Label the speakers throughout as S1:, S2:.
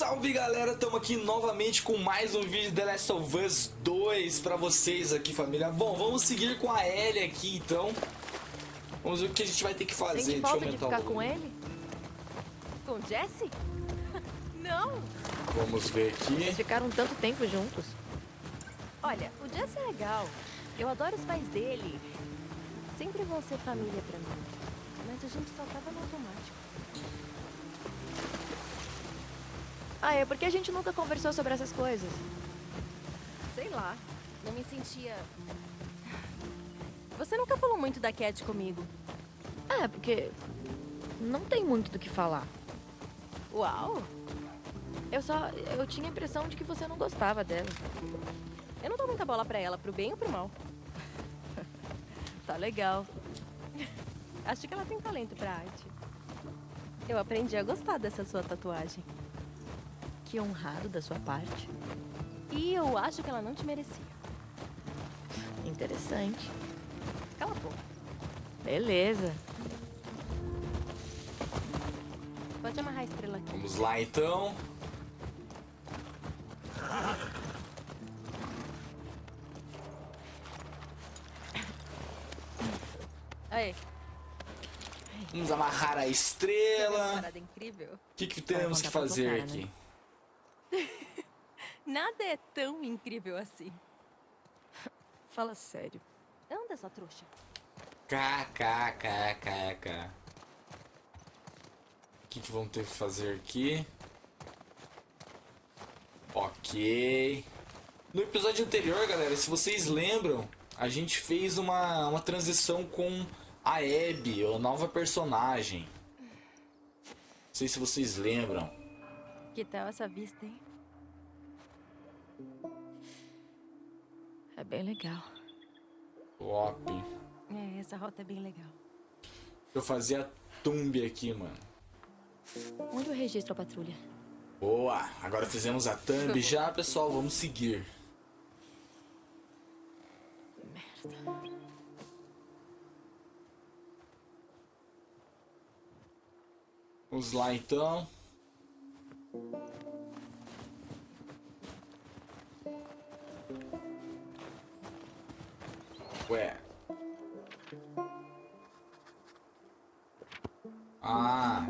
S1: Salve galera, estamos aqui novamente com mais um vídeo de The Last of Us 2 pra vocês aqui família Bom, vamos seguir com a Ellie aqui então Vamos ver o que a gente vai ter que fazer
S2: Sente
S1: Deixa eu
S2: de ficar
S1: o
S2: com ele? Com Jesse? Não!
S1: Vamos ver
S2: Eles
S1: aqui
S2: ficaram tanto tempo juntos. Olha, o Jesse é legal. Eu adoro os pais dele. Sempre vão ser família pra mim. Mas a gente só tava no automático. Ah, é porque a gente nunca conversou sobre essas coisas. Sei lá. Não me sentia. Você nunca falou muito da Cat comigo. É, porque não tem muito do que falar. Uau! Eu só. Eu tinha a impressão de que você não gostava dela. Eu não dou muita bola pra ela, pro bem ou pro mal. tá legal. Acho que ela tem talento pra arte. Eu aprendi a gostar dessa sua tatuagem. Que honrado da sua parte. E eu acho que ela não te merecia. Interessante. Cala a boca. Beleza. Pode amarrar a estrela aqui.
S1: Vamos lá então
S2: Aí.
S1: Vamos amarrar a
S2: Uma
S1: estrela
S2: parada incrível.
S1: O que, que temos que fazer aqui?
S2: Nada é tão incrível assim. Fala sério. Anda, sua trouxa.
S1: KKKKK O que, que vamos ter que fazer aqui? Ok. No episódio anterior, galera, se vocês lembram, a gente fez uma, uma transição com a Abby, a nova personagem. Não sei se vocês lembram.
S2: Que tal essa vista, hein? É bem legal.
S1: Top.
S2: É, essa rota é bem legal.
S1: Eu fazia a thumb aqui, mano.
S2: Onde eu registro a patrulha?
S1: Boa! Agora fizemos a thumb já, pessoal. Vamos seguir.
S2: Merda.
S1: Vamos lá então. Ué. Ah.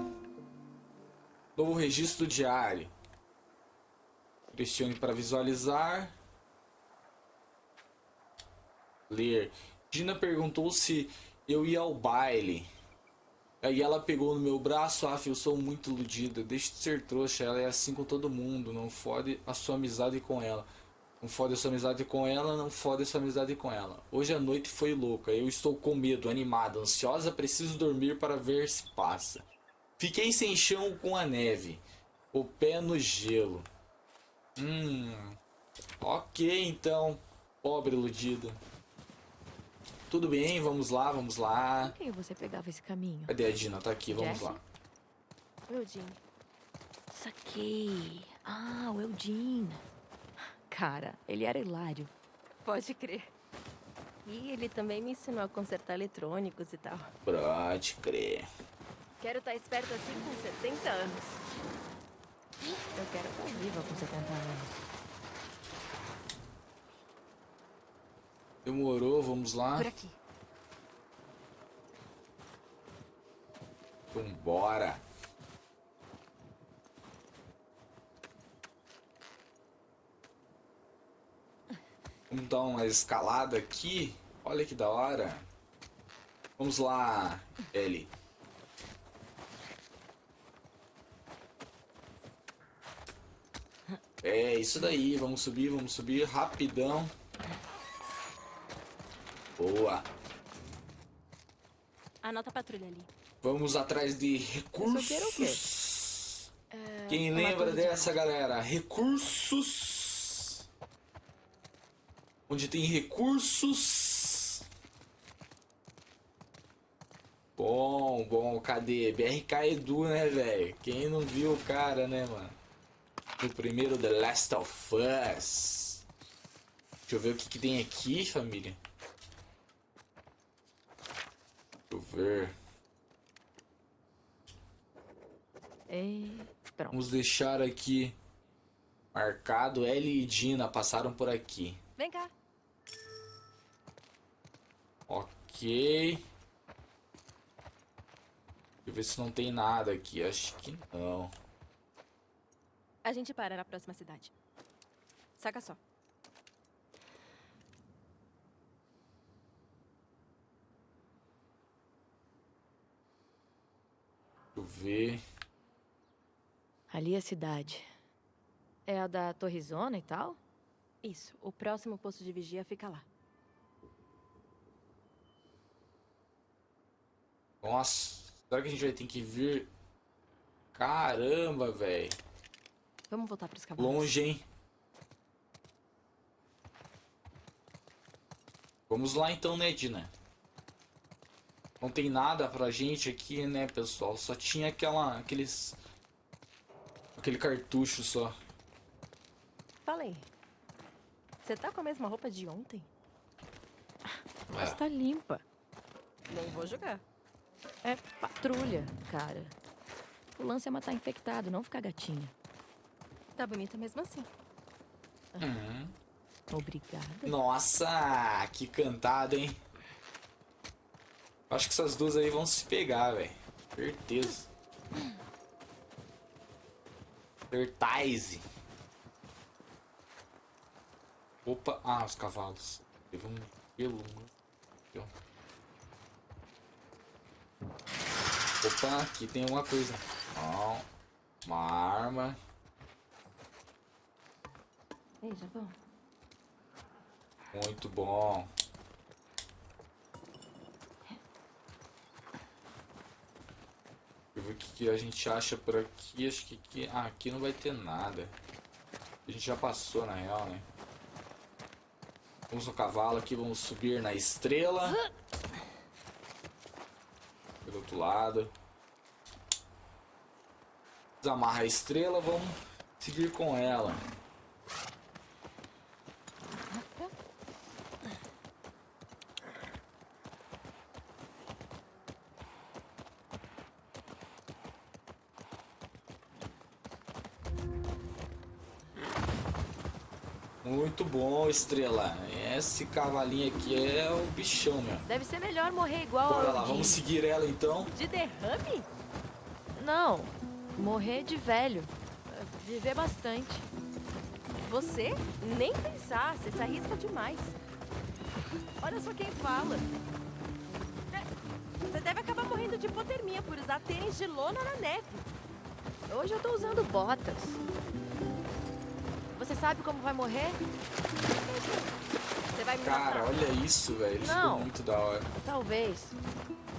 S1: Novo registro diário. Pressione para visualizar. Ler. Dina perguntou se eu ia ao baile. Aí ela pegou no meu braço, ah, eu sou muito iludida, deixe de ser trouxa, ela é assim com todo mundo, não fode a sua amizade com ela. Não fode a sua amizade com ela, não fode a sua amizade com ela. Hoje a noite foi louca, eu estou com medo, animada, ansiosa, preciso dormir para ver se passa. Fiquei sem chão com a neve, o pé no gelo. Hum, ok então, pobre iludida. Tudo bem, vamos lá, vamos lá.
S2: Quem você pegava esse caminho?
S1: Cadê a Dina? Tá aqui, vamos
S2: Jesse?
S1: lá.
S2: O. Saquei. Ah, o Eudine. Cara, ele era hilário. Pode crer. E ele também me ensinou a consertar eletrônicos e tal.
S1: Pode crer.
S2: Quero estar esperto assim com 70 anos. Eu quero estar viva com 70 anos.
S1: Demorou, vamos lá.
S2: Por aqui.
S1: Vambora. Vamos dar uma escalada aqui. Olha que da hora. Vamos lá, Ellie. É, isso daí. Vamos subir, vamos subir rapidão. Boa.
S2: Anota a patrulha ali.
S1: Vamos atrás de
S2: o
S1: recursos. Quem
S2: uma
S1: lembra
S2: de
S1: dessa, galera? Recursos. Onde tem recursos. Bom, bom, cadê? BRK Edu, né, velho? Quem não viu o cara, né, mano? No primeiro The Last of Us. Deixa eu ver o que, que tem aqui, família. Deixa eu ver.
S2: Pronto.
S1: Vamos deixar aqui marcado. Ellie e Dina passaram por aqui.
S2: Vem cá.
S1: Ok. Deixa eu ver se não tem nada aqui. Acho que não.
S3: A gente para na próxima cidade. Saca só.
S1: Eu ver.
S2: Ali é a cidade. É a da Torrezona e tal?
S3: Isso. O próximo posto de vigia fica lá.
S1: Nossa, será que a gente vai ter que vir? Caramba, velho.
S3: Vamos voltar pros cavalos.
S1: Longe, hein? Vamos lá então, né, Dina? Não tem nada pra gente aqui, né, pessoal? Só tinha aquela, aqueles... Aquele cartucho só.
S3: Falei. Você tá com a mesma roupa de ontem?
S2: Mas
S1: É.
S2: tá limpa.
S3: Nem vou jogar.
S2: É patrulha, cara. O lance é matar infectado, não ficar gatinha.
S3: Tá bonita mesmo assim.
S1: Uhum.
S2: Obrigada.
S1: Nossa, que cantada, hein? Acho que essas duas aí vão se pegar, velho. Certeza. Certise. Opa, ah, os cavalos. Teve um pelo. Ó. Opa, aqui tem uma coisa. Ó, uma arma.
S3: Ei, já vão.
S1: Muito bom. Deixa eu ver o que, que a gente acha por aqui. Acho que aqui. Ah, aqui não vai ter nada. A gente já passou na real, né? Vamos no cavalo aqui, vamos subir na estrela. Pelo outro lado. Desamarra a estrela, vamos seguir com ela. Muito bom, estrela. Esse cavalinho aqui é o bichão, meu.
S2: Deve ser melhor morrer igual
S1: Bora lá, vamos seguir ela então.
S3: De derrame?
S2: Não, morrer de velho. Viver bastante.
S3: Você? Nem pensar. Você se arrisca demais. Olha só quem fala. É, Você deve acabar morrendo de hipotermia por usar tênis de lona na neve.
S2: Hoje eu tô usando botas. Você sabe como vai morrer?
S3: Você vai me
S1: Cara,
S3: matar.
S1: olha isso, velho. Ficou muito da hora.
S2: Talvez.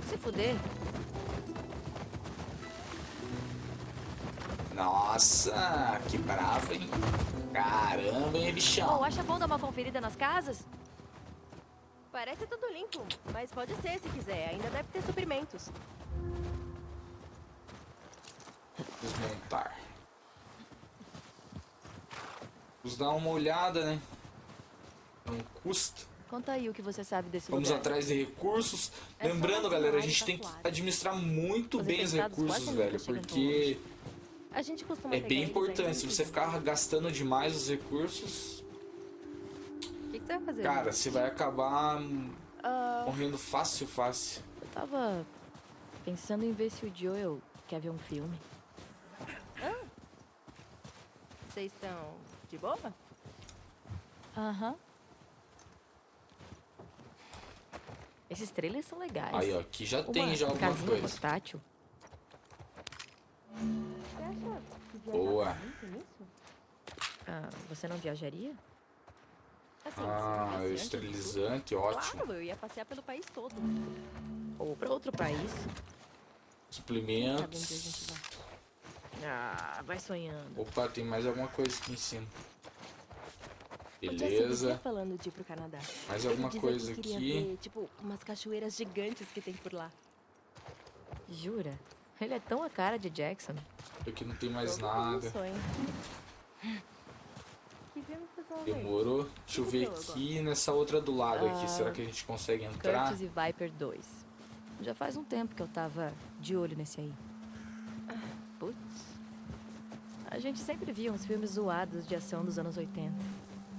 S2: Se fuder.
S1: Nossa, que bravo, hein? Caramba, hein, bichão.
S2: Oh, acha bom dar uma conferida nas casas?
S3: Parece tudo limpo, mas pode ser se quiser. Ainda deve ter suprimentos.
S1: Desmontar. Vamos dar uma olhada, né? Não custa.
S2: Conta aí o que você sabe desse
S1: Vamos
S2: lugar.
S1: atrás de recursos.
S3: É
S1: Lembrando, galera, a gente tem que administrar muito
S2: Os
S1: bem os recursos, velho.
S2: tão
S1: Porque
S3: A gente costuma
S1: é bem importante. Se você ficar gastando demais os recursos,
S3: O que, que você vai fazer?
S1: cara, você vai acabar
S2: Ah,
S1: morrendo fácil, fácil.
S2: eu tava pensando em ver se o Joel quer ver um filme.
S3: Vocês estão de boa?
S2: Aham. Esses trailers são legais.
S1: Aí, ó, aqui já
S2: Uma
S1: tem já alguma
S2: casinha
S1: coisa.
S2: portátil.
S1: Boa.
S3: nisso?
S2: Ah, você não viajaria?
S3: Assim,
S1: Ah, esterilizante, ótimo.
S3: Claro, eu ia passear pelo país todo.
S2: Ou pra outro país?
S1: Suplementos.
S3: onde a gente vai?
S2: Ah, vai sonhando.
S1: Opa, tem mais alguma coisa aqui em cima. Beleza.
S3: falando de ir pro Canadá.
S1: Mais alguma coisa
S3: que
S1: aqui.
S3: ver, tipo, umas cachoeiras gigantes que tem por lá.
S2: Jura? Ele é tão a cara de Jackson.
S1: Aqui não tem mais nada.
S3: ver?
S1: Demorou. Deixa eu ver aqui nessa outra do lado aqui.
S2: Ah,
S1: Será que a gente consegue entrar?
S2: Curtis e Viper 2. Já faz um tempo que eu tava de olho nesse aí. Putz. A gente sempre via uns filmes zoados de ação dos anos 80.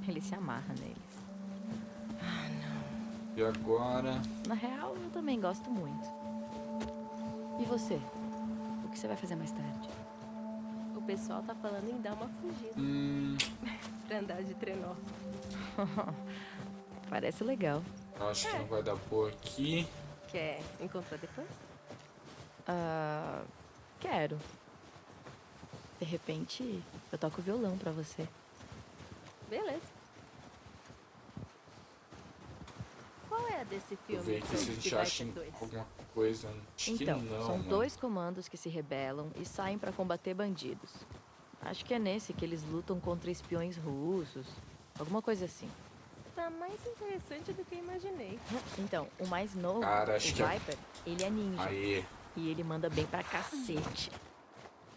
S2: Ele se amarra neles.
S1: E agora?
S2: Na real, eu também gosto muito. E você? O que você vai fazer mais tarde?
S3: O pessoal tá falando em dar uma fugida
S1: Hum,
S3: pra andar de trenó.
S2: Parece legal.
S1: acho que não vai dar boa aqui.
S3: Quer encontrar depois?
S2: Ah, quero. De repente, eu toco violão pra você.
S3: Beleza. Qual é a desse filme?
S1: ver aqui se a gente
S3: que
S1: acha alguma coisa. Acho
S2: Então,
S1: que não,
S2: são
S1: mano.
S2: dois comandos que se rebelam e saem pra combater bandidos. Acho que é nesse que eles lutam contra espiões russos. Alguma coisa assim.
S3: Tá mais interessante do que imaginei.
S2: Então, o mais novo,
S1: Cara, acho
S2: o
S1: que é-
S2: Viper, ele é ninja.
S1: Aí,
S2: E ele manda bem pra cacete.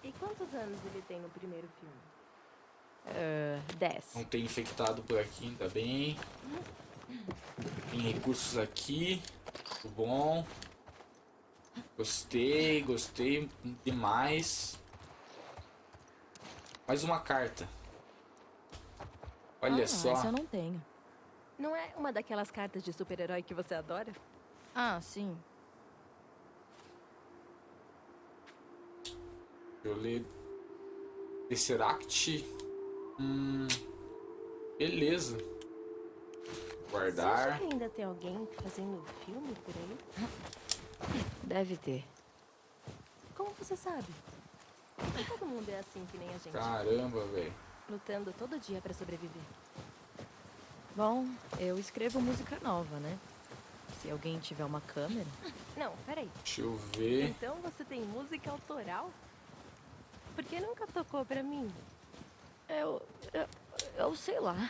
S3: E quantos anos ele tem no primeiro filme?
S2: Ah, 10.
S1: não tem infectado por aqui, ainda bem. Tem recursos aqui. Tudo bom. Gostei, gostei demais. Mais uma carta. Olha
S2: ah,
S1: só.
S2: Essa eu não tenho.
S3: Não é uma daquelas cartas de super-herói que você adora?
S2: Ah, sim.
S1: Eu ler Tesseract. Hum, beleza.
S3: Você
S1: Guardar.
S3: acha que ainda tem alguém fazendo filme por aí?
S2: Deve ter.
S3: Como você sabe? Todo mundo é assim que nem a gente.
S1: Caramba, velho.
S3: Lutando todo dia pra sobreviver.
S2: Bom, eu escrevo música nova, né? Se alguém tiver uma câmera.
S3: Não, peraí.
S1: Deixa eu ver.
S3: Então você tem música autoral? Por que nunca tocou pra mim?
S2: Eu. Eu, eu sei lá.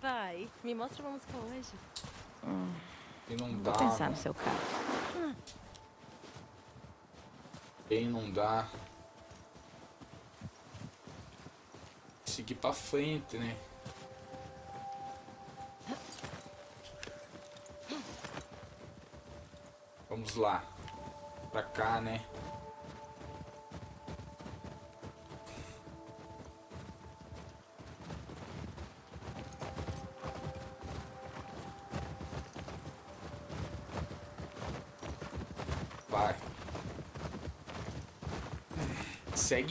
S3: Vai, me mostra uma música hoje.
S1: E não
S2: Vou
S1: dá.
S2: pensar
S1: mano.
S2: no seu caso.
S1: Bem, não dá. Seguir pra frente, né? Vamos lá. Pra cá, né?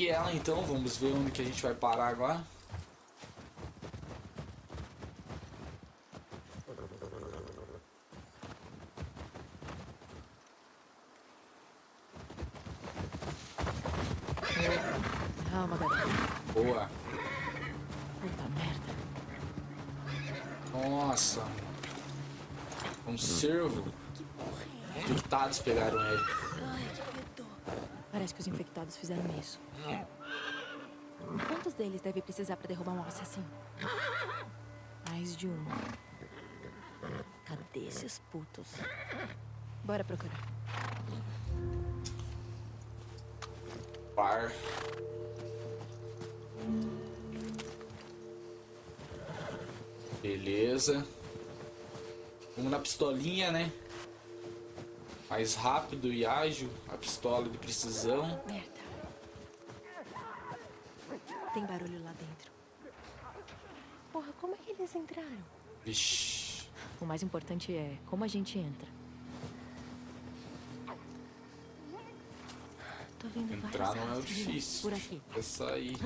S1: Segue ela então, vamos ver onde que a gente vai parar agora.
S2: Calma.
S1: Boa.
S2: Puta merda.
S1: Nossa. Um cervo. Infectados pegaram ele.
S2: Parece que os infectados fizeram isso.
S3: Deve precisar pra derrubar um assassino?
S2: Mais de um. Cadê esses putos?
S3: Bora procurar.
S1: Par. Beleza. Vamos na pistolinha, né? Mais rápido e ágil. A pistola de precisão.
S3: Merda. Tem barulho lá dentro. Porra, como é que eles entraram?
S1: Vixe.
S2: O mais importante é como a gente entra.
S3: Tô vendo
S1: Entrar não é
S3: rastros
S1: difícil.
S3: Por aqui.
S1: É sair.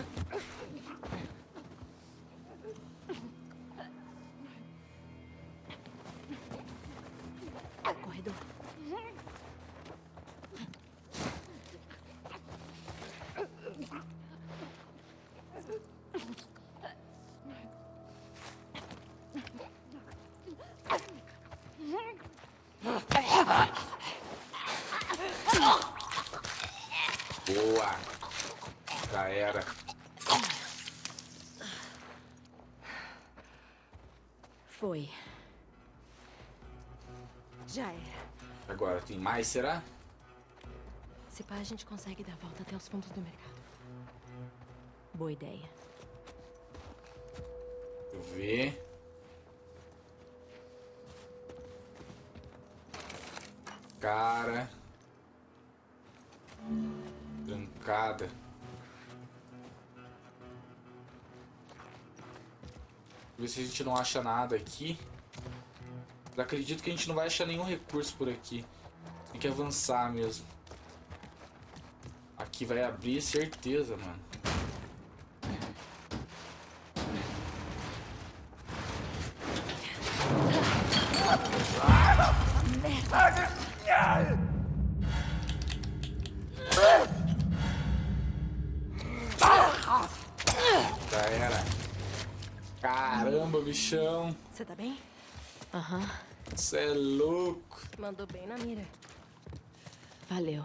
S1: mais, será?
S3: Se pá, a gente consegue dar a volta até os fundos do mercado.
S2: Boa ideia.
S1: Deixa eu ver. Cara. Trancada. Ver se a gente não acha nada aqui. Acredito que a gente não vai achar nenhum recurso por aqui. Que avançar mesmo. Aqui vai abrir, certeza, mano. Caramba, bichão.
S3: Você tá bem?
S2: Aham,
S1: Você é louco.
S3: Mandou bem na mira.
S2: Valeu.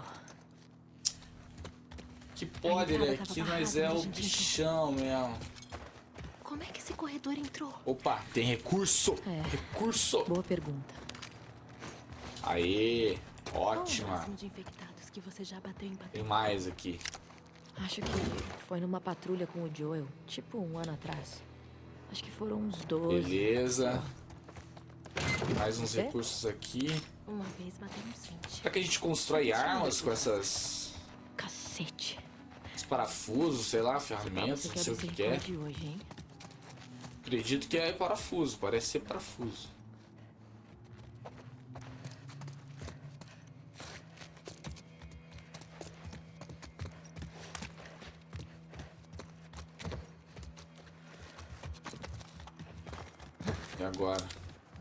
S1: Que pode, né? Aqui nós é o bichão mesmo.
S3: Como é que esse corredor entrou?
S1: Opa, tem recurso.
S2: É.
S1: Recurso.
S2: Boa pergunta.
S1: Aê,
S3: o
S1: ótima. Tem mais aqui.
S2: Acho que foi numa patrulha com o Joel, tipo um ano atrás. Acho que foram uns 12.
S1: Beleza. Mais uns recursos aqui.
S3: Uma vez batemos 20.
S1: Será que a gente constrói armas com essas
S2: Cacete.
S1: esses parafusos, sei lá, ferramentas, não
S2: quer
S1: sei o que é.
S2: hoje?
S1: Acredito que é parafuso, parece ser parafuso. E agora?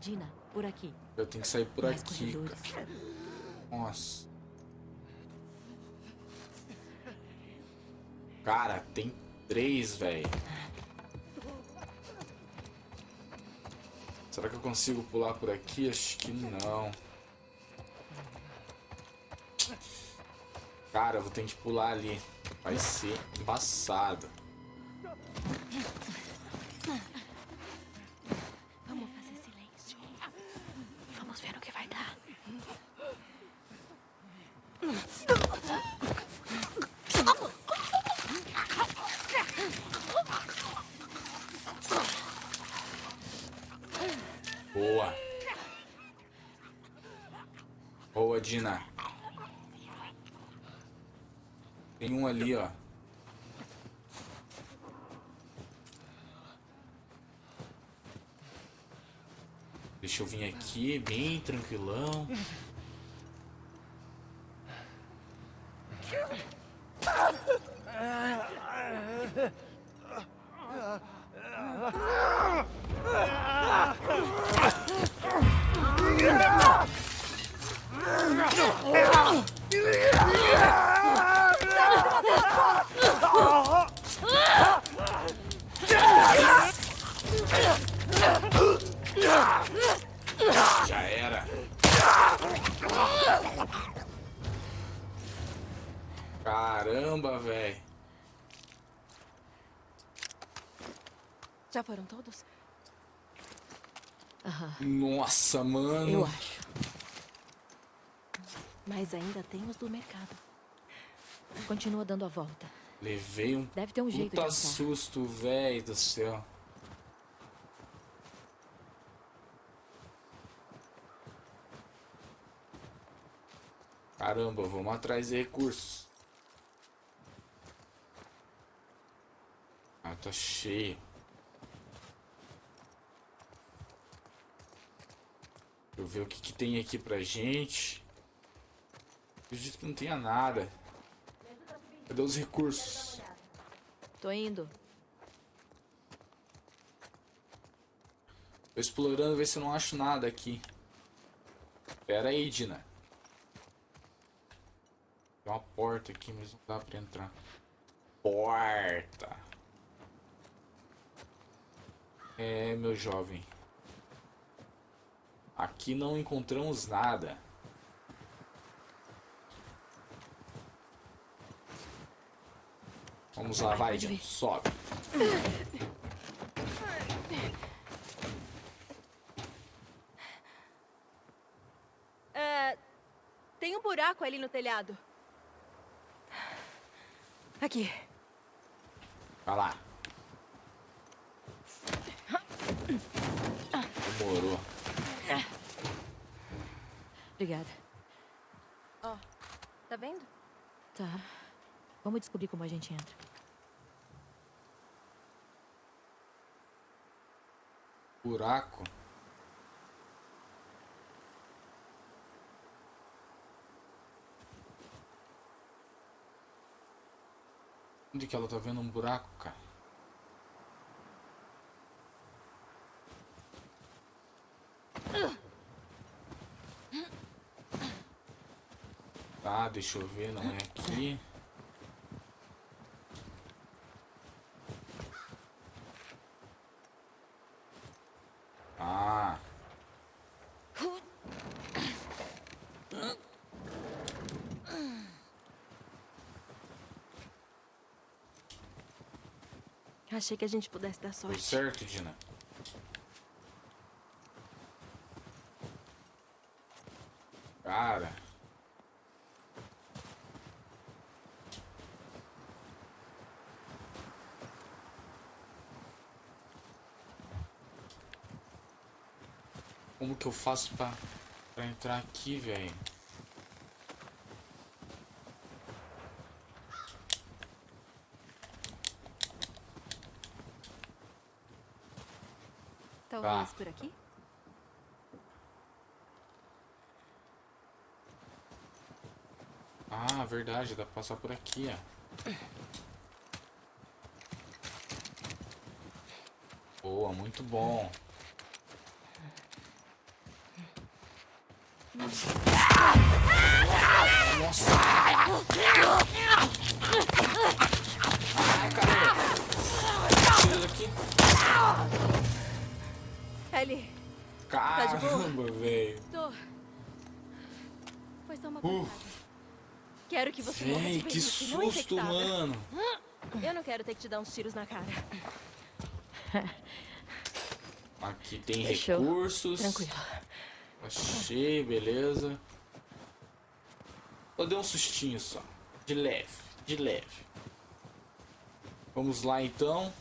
S2: Dina, por aqui.
S1: Eu tenho que sair por
S2: Mais
S1: aqui,
S2: corredores.
S1: cara. Nossa. Cara, tem três, velho. Será que eu consigo pular por aqui? Acho que não. Cara, eu vou ter que pular ali. Vai ser embaçado.
S3: Vamos fazer silêncio.
S2: Vamos ver no que vai dar.
S1: Boa. Boa, Dina. Tem um ali, ó. Deixa eu vir aqui, bem tranquilão. Já era. Caramba, velho.
S3: Já foram todos?
S2: Aham,
S1: Nossa, mano.
S2: eu acho.
S3: Mas ainda tem os do mercado.
S2: Continua dando a volta.
S1: Levei um
S2: Deve ter um jeito de
S1: puta
S2: passar.
S1: susto, velho do céu. Caramba, vamos atrás de recursos. Ah, tá cheio. Deixa eu ver o que, que tem aqui pra gente. Acredito que não tenha nada. Cadê os recursos?
S2: Tô indo.
S1: Tô explorando, ver se eu não acho nada aqui. Pera aí, Dina. Tem uma porta aqui, mas não dá pra entrar. Porta. É, meu jovem. Aqui não encontramos nada. Vamos lá, vai,
S2: vir.
S1: Sobe.
S3: É. Tem um buraco ali no telhado. Aqui.
S1: Vai lá. Demorou.
S2: Obrigada.
S3: Ó, tá vendo?
S2: Tá. Vamos descobrir como a gente entra.
S1: Buraco. Onde que ela tá vendo um buraco, cara? Tá, deixa eu ver, não é aqui. Ah.
S3: Achei que a gente pudesse dar
S1: Deu
S3: sorte.
S1: certo, Dina? Cara. Como que eu faço pra, pra entrar aqui, velho?
S3: Talvez
S1: Tá.
S3: por aqui?
S1: Ah, verdade, dá pra passar por aqui, ó. Boa, muito bom. Nossa! Ai, caramba! Tira daqui.
S3: Ellie,
S1: Caramba, velho.
S3: tô. Foi só uma
S1: Uh.
S3: pancada. Quero que você de
S1: Véi, que
S3: não
S1: susto,
S3: infectada.
S1: mano.
S3: Eu não quero ter que te dar uns tiros na cara.
S1: Aqui tem
S2: Fechou.
S1: recursos.
S2: Tranquilo.
S1: Achei, beleza. Só deu um sustinho só. De leve, de leve. Vamos lá então.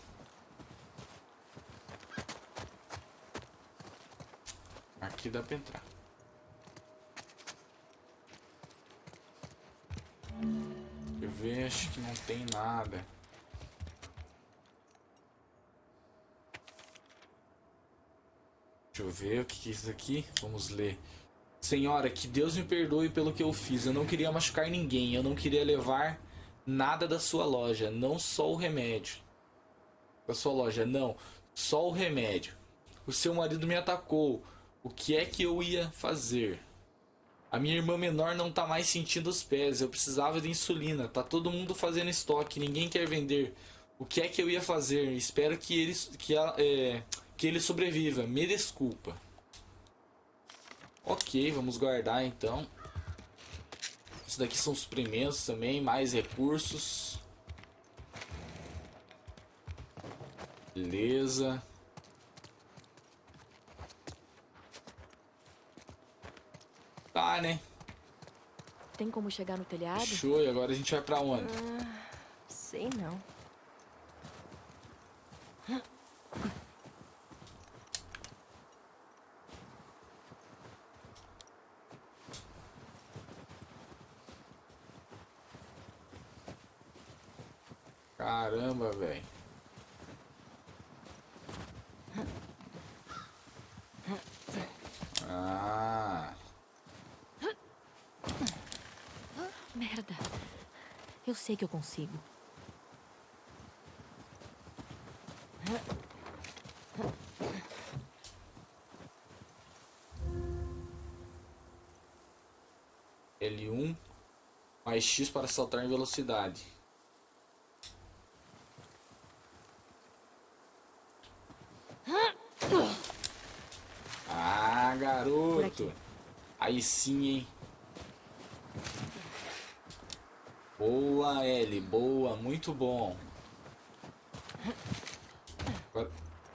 S1: Aqui dá pra entrar. Eu acho que não tem nada. Deixa eu ver o que é isso aqui. Vamos ler. Senhora, que Deus me perdoe pelo que eu fiz. Eu não queria machucar ninguém. Eu não queria levar nada da sua loja. Não só o remédio. Da sua loja, não. Só o remédio. O seu marido me atacou. O que é que eu ia fazer? A minha irmã menor não tá mais sentindo os pés. Eu precisava de insulina. Tá todo mundo fazendo estoque. Ninguém quer vender. O que é que eu ia fazer? Espero que ele, que, a- é, que ele sobreviva. Me desculpa. Ok, vamos guardar então. Isso daqui são suprimentos também, mais recursos. Beleza. Tá, né?
S2: Tem como chegar no telhado?
S1: Show, e agora a gente vai pra onde?
S3: Sei não.
S1: Caramba, velho. Ah,
S2: Merda. Eu sei que eu consigo.
S1: L1 mais X para saltar em velocidade. Ah, garoto. Aí sim, hein? Boa, L. Boa, muito bom.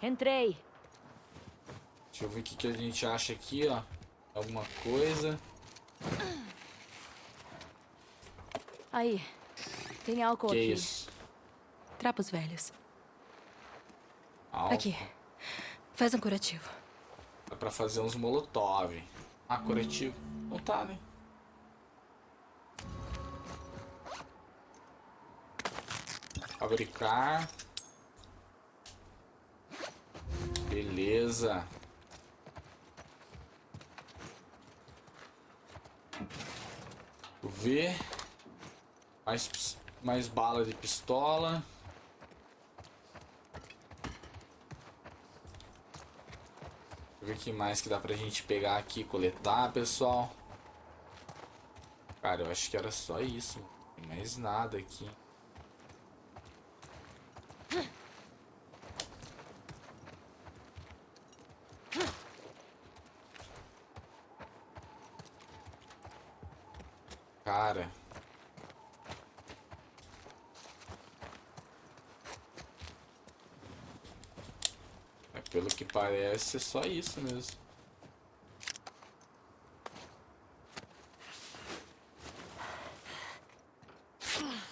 S2: Entrei.
S1: deixa eu ver o que, que a gente acha aqui, ó. Alguma coisa.
S2: Aí. Tem álcool
S1: Que
S2: aqui.
S1: isso?
S2: Trapos velhos.
S1: Álcool.
S2: Aqui. Faz um curativo.
S1: Dá pra fazer uns molotov. Ah, curativo. Não tá, né? Fabricar. Beleza. Beleza. Ver. Mais, mais bala de pistola. Ver o que mais que dá pra gente pegar aqui coletar, pessoal. Cara, eu acho que era só isso. Não tem mais nada aqui. Cara... Pelo que parece, é só isso mesmo.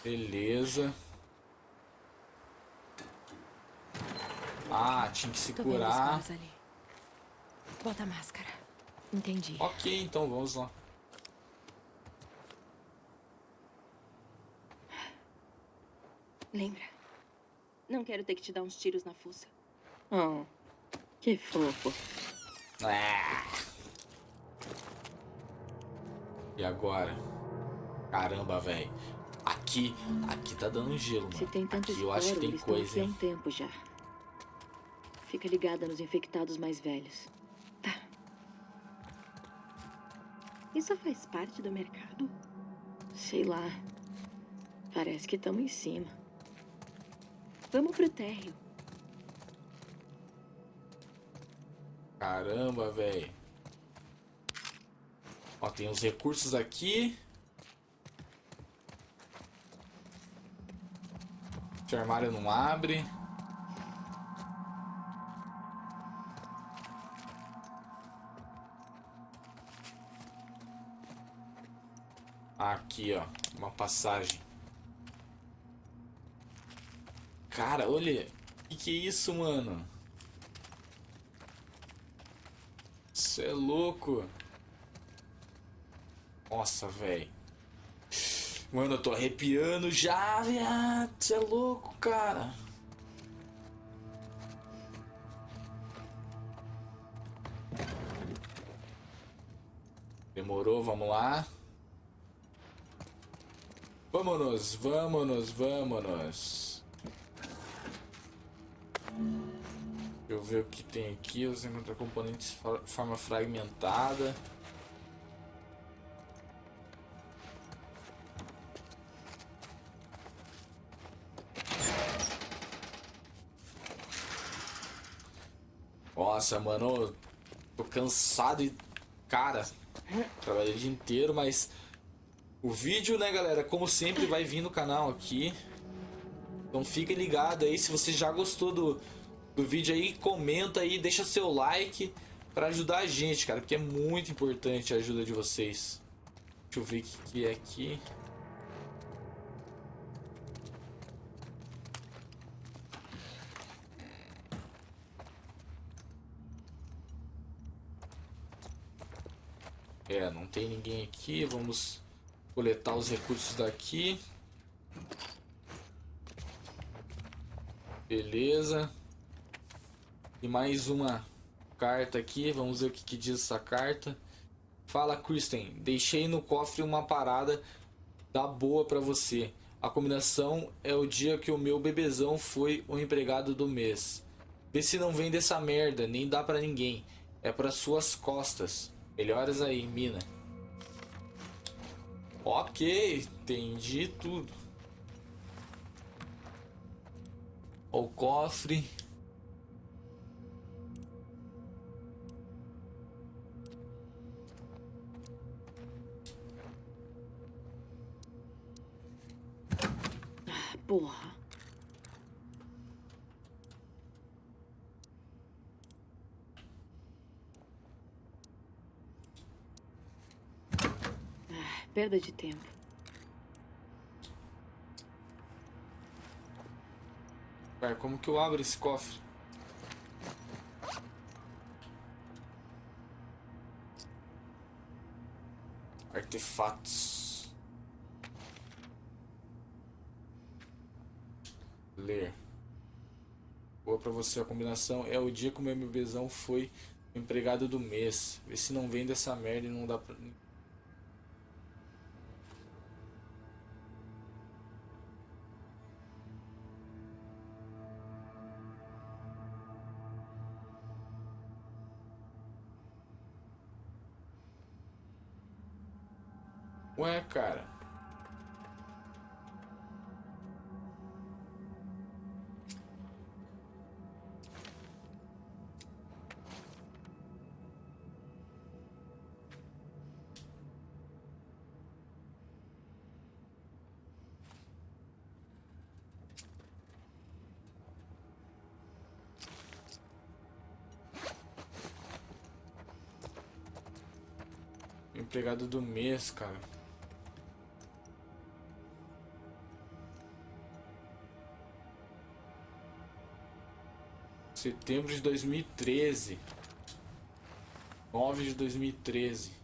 S1: Beleza. Ah, tinha que se curar.
S3: Bota a máscara.
S2: Entendi.
S1: Ok, então vamos lá.
S3: Lembra? Não quero ter que te dar uns tiros na fuça. Oh, que fofo.
S1: Ah. E agora? Caramba, velho. Aqui, aqui tá dando gelo, mano.
S4: Se tem tanto
S1: aqui eu acho que tem coisa, hein?
S4: um tempo já. Fica ligada nos infectados mais velhos.
S3: Tá. Isso faz parte do mercado?
S4: Sei lá. Parece que estamos em cima.
S3: Vamos pro térreo.
S1: Caramba, velho. Ó, tem os recursos aqui. Esse armário não abre. Aqui, ó. Uma passagem. Cara, olha. Que que é isso, mano? Você é louco. Nossa, velho. Mano, eu tô arrepiando já, viado. Você é louco, cara. Demorou, vamos lá. Vamos, vamos, vamos. Eu ver o que tem aqui. Você encontra componentes de forma fragmentada. Nossa, mano, tô cansado e. Cara, trabalhei o dia inteiro, mas. O vídeo, né, galera, como sempre, vai vir no canal aqui. Então fique ligado aí, se você já gostou do, do vídeo aí, comenta aí, deixa seu like para ajudar a gente, cara, porque é muito importante a ajuda de vocês. Deixa eu ver o que, que é aqui. É, não tem ninguém aqui, vamos coletar os recursos daqui. Beleza. E mais uma carta aqui. Vamos ver o que, que diz essa carta. Fala, Kristen. Deixei no cofre uma parada da boa pra você. A combinação é o dia que o meu bebezão foi o empregado do mês. Vê se não vem dessa merda, nem dá pra ninguém. É para suas costas. Melhoras aí, mina. Ok, entendi tudo. O cofre.
S4: Porra. Ah, perda de tempo.
S1: Ué, como que eu abro esse cofre? Artefatos. Ler. Boa pra você a combinação. É o dia que o meu bebezão foi empregado do mês. Vê se não vem dessa merda e não dá pra. Ué, cara. Empregado do mês, cara. Setembro de 2013. 9 de 2013.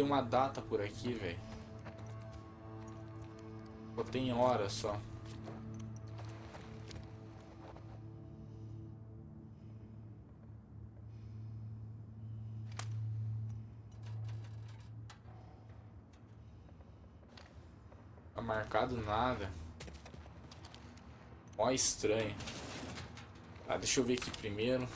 S1: Tem uma data por aqui, velho. Só tem hora só. Tá marcado nada. Ó estranho. Tá, deixa eu ver aqui primeiro.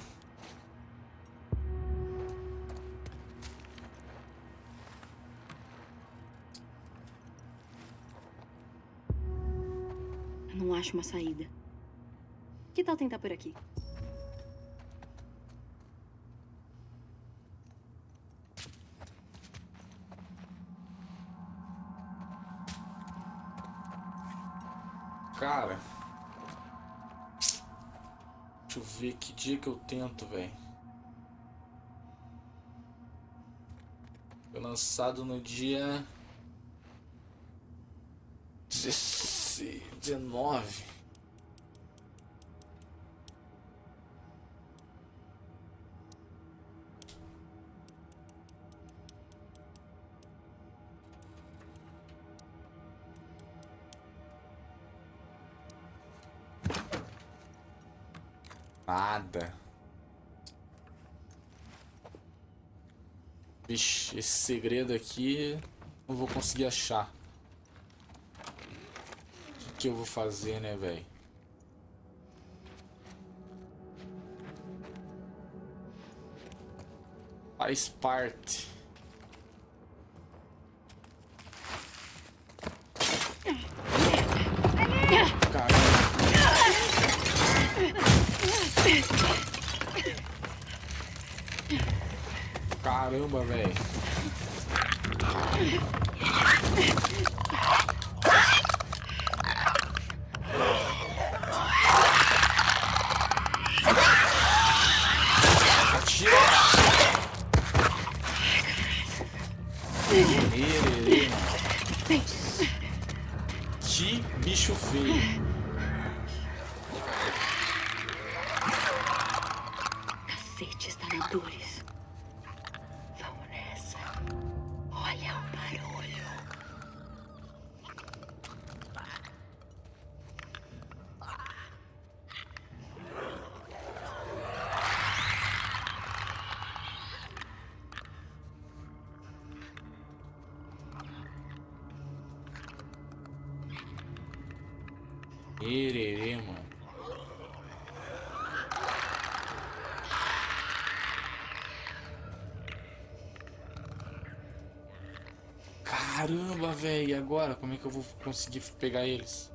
S4: Acho uma saída. Que tal tentar por aqui?
S1: Cara. Deixa eu ver que dia que eu tento, velho. Foi lançado no dia. 19. Nada. Vixe, esse segredo aqui não vou conseguir achar. Que, eu vou fazer, né, velho? Faz parte. Caramba, velho. Velho. Agora? Como é que eu vou conseguir pegar eles?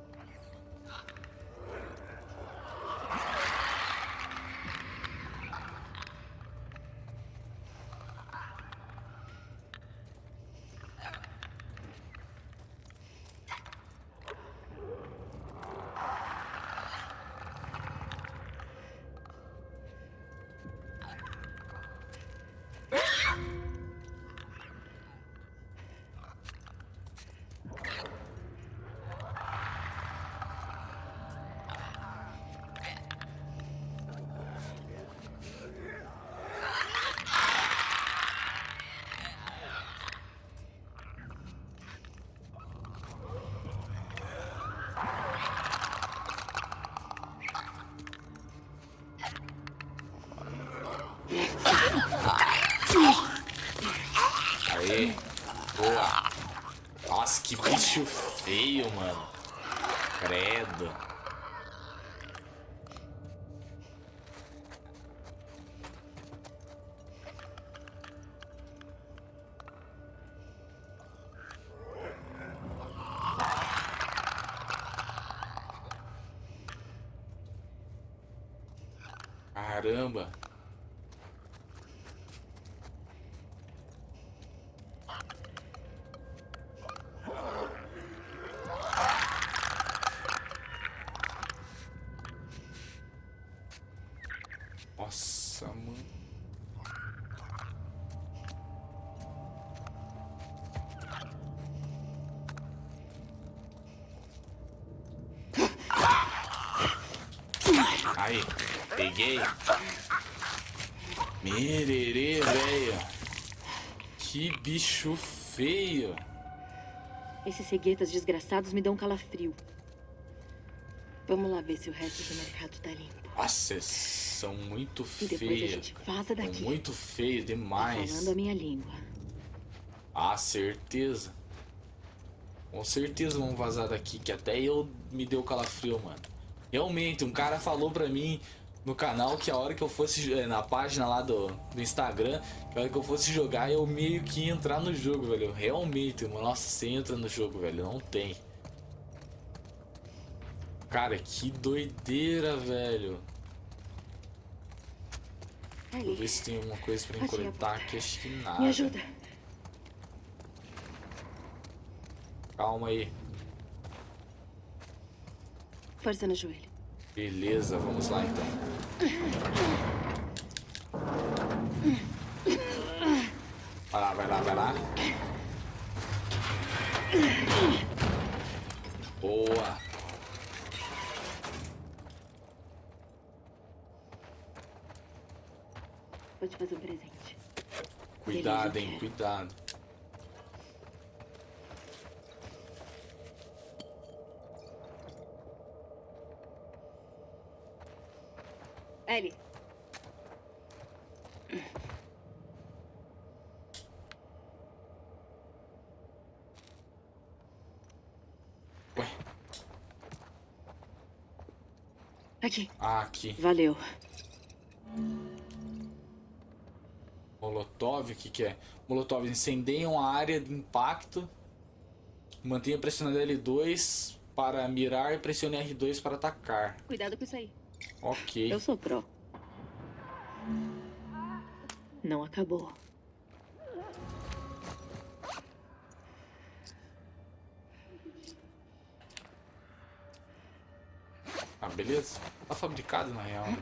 S1: Bicho feio, mano. Credo. Caramba. Peguei. Mererê, velho. Que bicho feio.
S4: Esses ceguetas desgraçados me dão calafrio. Vamos lá ver se o resto do mercado tá limpo.
S1: Nossa, são muito
S4: E depois a
S1: feios.
S4: gente vaza daqui.
S1: Muito feio
S4: Tá
S1: demais.
S4: falando a minha língua.
S1: Ah, certeza. Com certeza vão vazar daqui, que até eu me deu calafrio, mano. Realmente, um cara falou pra mim no canal que a hora que eu fosse eh, na página lá do, do Instagram, que a hora que eu fosse jogar, eu meio que ia entrar no jogo, velho. Realmente, mano. Nossa, você entra no jogo, velho. Não tem. Cara, que doideira, velho. Vou ver se tem alguma coisa pra mim
S4: Achei a
S1: coletar
S4: porta.
S1: aqui. Acho que nada.
S4: me ajuda.
S1: Calma aí.
S4: Força no joelho.
S1: Beleza, vamos lá então. Vai lá, vai lá, vai lá. Boa.
S4: Vou te fazer um presente.
S1: Cuidado, hein, cuidado.
S4: Ellie.
S1: Ué,
S4: Aqui.
S1: ah, aqui.
S4: Valeu.
S1: Molotov, o que que é? Molotov, incendeiam a área de impacto. Mantenha pressionando L2 para mirar e pressione R2 para atacar.
S4: Cuidado com isso aí.
S1: Ok.
S4: Eu sou pró. Não acabou.
S1: Ah, beleza. Tá fabricado na real. né?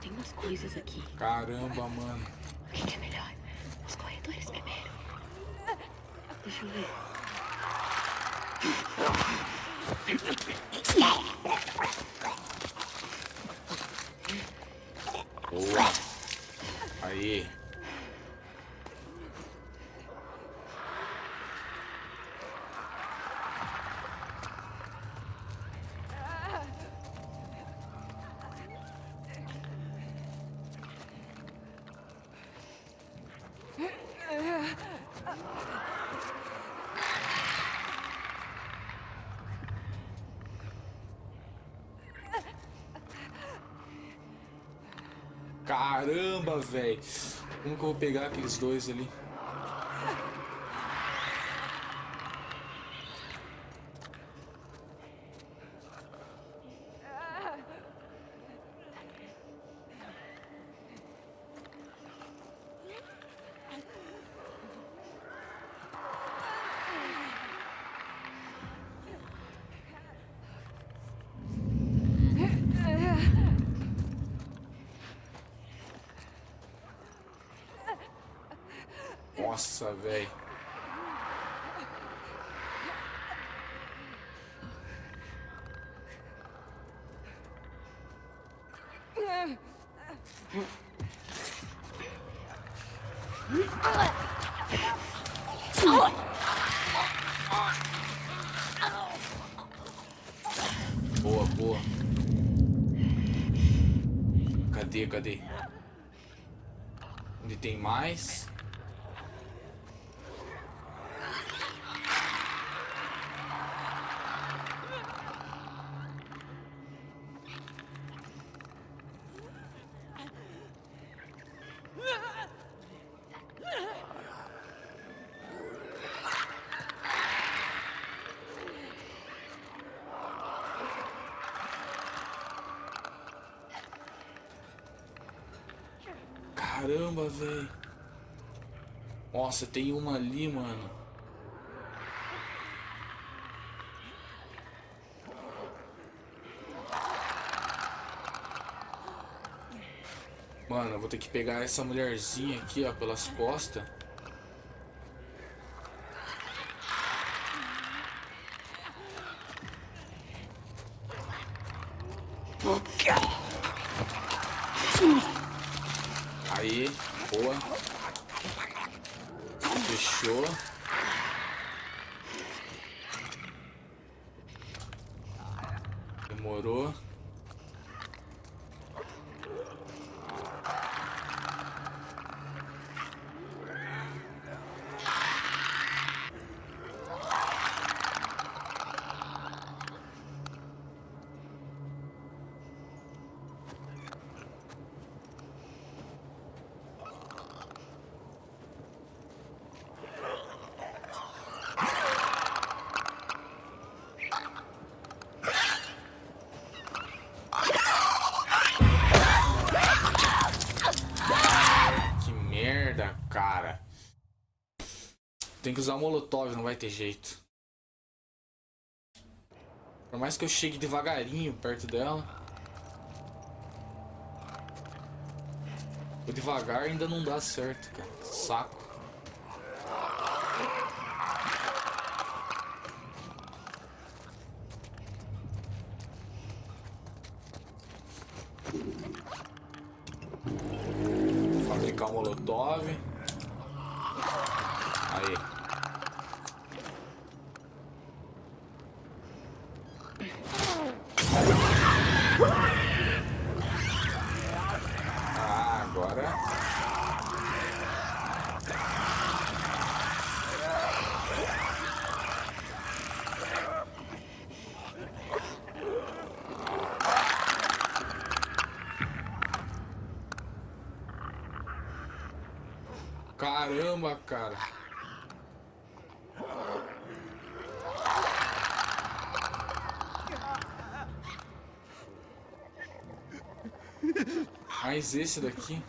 S4: Tem umas coisas aqui.
S1: Caramba, mano.
S4: O que que é melhor? Os corredores primeiro. Deixa eu ver.
S1: Boa. Aí. Caramba, velho. Como que eu vou pegar aqueles dois ali? Nossa, velho. Boa, boa. Cadê, cadê? Onde tem mais? Caramba, velho. Nossa, tem uma ali, mano. Mano, eu vou ter que pegar essa mulherzinha aqui, ó, pelas costas. Aí, boa. Fechou. Demorou. Que merda, cara. Tem que usar o molotov, não vai ter jeito. Por mais que eu chegue devagarinho perto dela. O devagar ainda não dá certo, cara. Saco. Fabricar o molotov. Aí. Ah, agora. Caramba, cara. Mais esse daqui.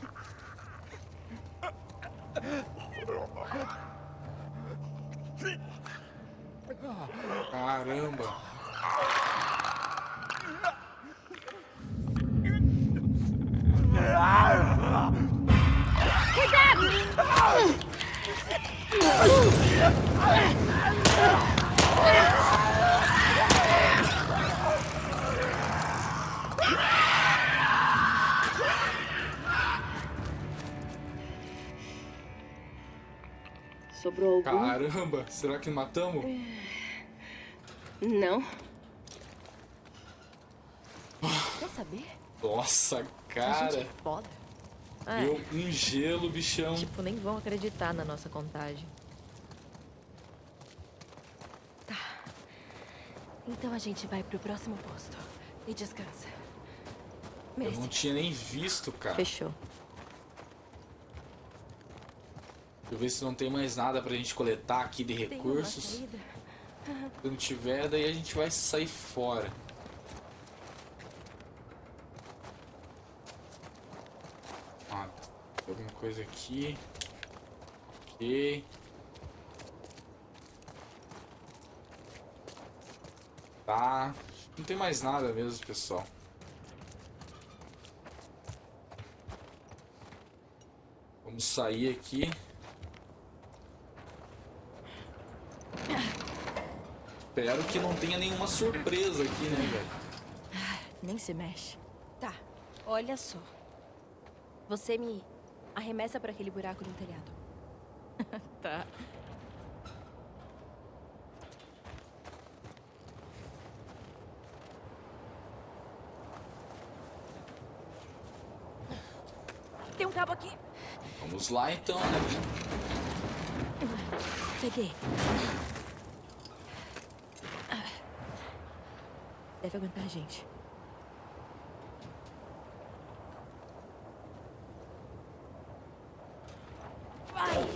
S1: Caramba. Será que matamos?
S4: Não.
S3: Quer saber?
S1: Nossa,
S2: gente
S1: cara.
S2: é foda. É,
S1: Deu um gelo, bichão.
S2: tipo, nem vão acreditar na nossa contagem.
S3: Então a gente vai pro próximo posto. E descansa.
S1: Eu
S3: Merece.
S1: não tinha nem visto, cara.
S2: Fechou.
S1: Deixa eu ver se não tem mais nada pra gente coletar aqui de recursos. Se não tiver, daí a gente vai sair fora. Ah, tem alguma coisa aqui. Ok. Tá. Não tem mais nada mesmo, pessoal. Vamos sair aqui. Espero que não tenha nenhuma surpresa aqui, né, velho?
S2: Nem se mexe.
S3: Tá, olha só. Você me arremessa pra aquele buraco no telhado.
S2: Tá.
S3: cabo aqui.
S1: Vamos lá então, né?
S2: Peguei. Deve aguentar a gente.
S3: Vai!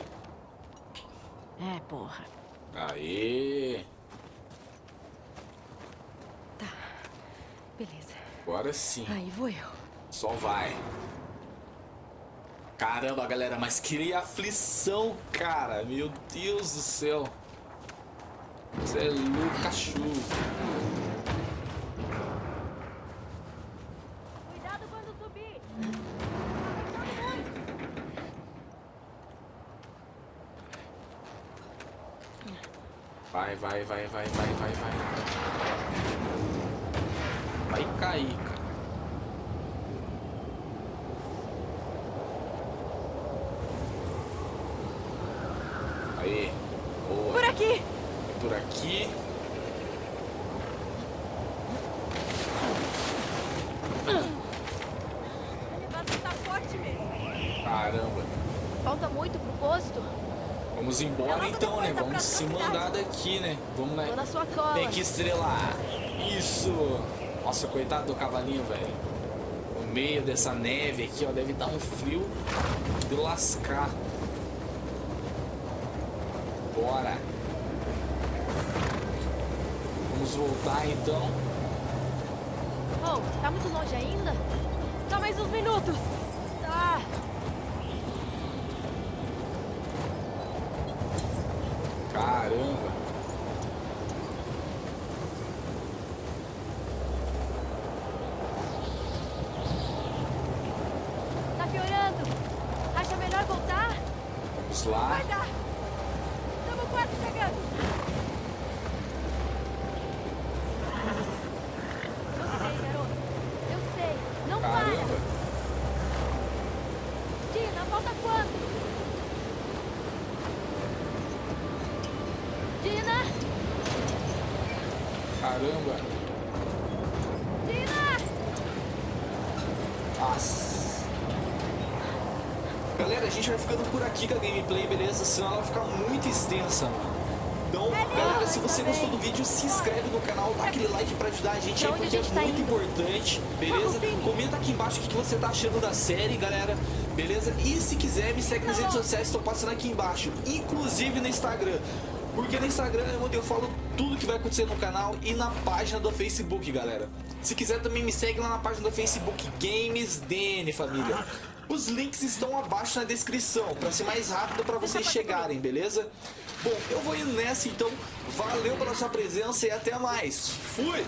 S2: É, porra.
S1: Aê!
S2: Beleza.
S1: Agora sim.
S2: Aí vou eu.
S1: Só vai. Caramba, galera, mas que aflição, cara. Meu Deus do céu. Você é louco, cachorro.
S3: Cuidado quando subir!
S1: Vai, vai, vai, vai, vai, vai, vai. Cair, cara. Aí. Boa.
S3: Por aqui!
S1: Por aqui.
S3: A nevasca tá forte mesmo.
S1: Caramba.
S2: Falta muito pro posto?
S1: Vamos embora então, né? Vamos se mandar daqui, né? Vamos
S2: Tô
S1: né?
S2: na
S1: aqui estrelar. Isso. Nossa, coitado do cavalinho, velho. No meio dessa neve aqui, ó, deve dar um frio de lascar. Bora. Vamos voltar então.
S2: Oh, tá muito longe ainda?
S3: Só mais uns minutos.
S2: Tá.
S1: Caramba.
S2: Tá piorando. Acha melhor voltar?
S1: Vamos lá.
S3: Vai dar! Estamos quase chegando!
S2: Eu sei, garoto. Eu sei. Não para.
S1: Caramba.
S2: Dina, falta quanto? Dina!
S1: Caramba.
S2: Dina!
S1: Nossa. Galera, a gente vai com a gameplay, beleza? Senão ela vai ficar muito extensa. Então, galera, se você gostou do vídeo, se inscreve no canal, dá aquele like pra ajudar a gente aí, porque é
S2: tá
S1: muito importante, beleza? Comenta aqui embaixo o que que você tá achando da série, galera, beleza? E se quiser, me segue nas redes sociais, estão passando aqui embaixo, inclusive no Instagram. Porque no Instagram é onde eu falo tudo que vai acontecer no canal e na página do Facebook, galera. Se quiser também me segue lá na página do Facebook Games DN, família. Os links estão abaixo na descrição, para ser mais rápido para vocês chegarem, beleza? Bom, eu vou indo nessa então. Valeu pela sua presença e até mais. Fui!